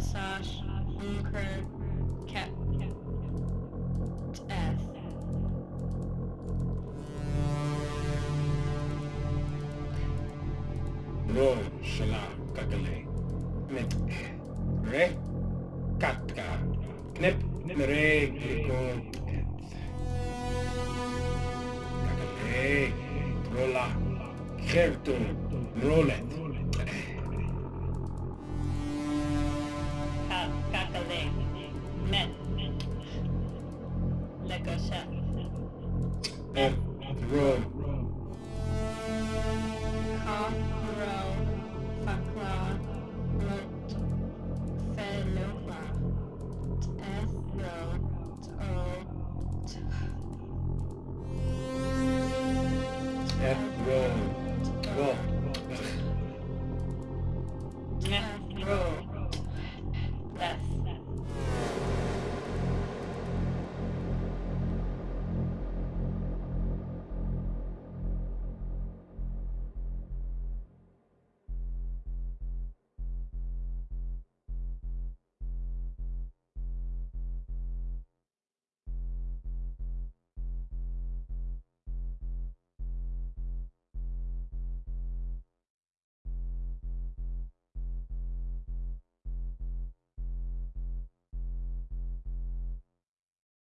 slash Lucre Cat F. Roll Shala Kakale. Met Re Katka. Knep re Gliko Kakale Rola Kerto Rolet. Er. Ro. Ka. Ro. Fakla.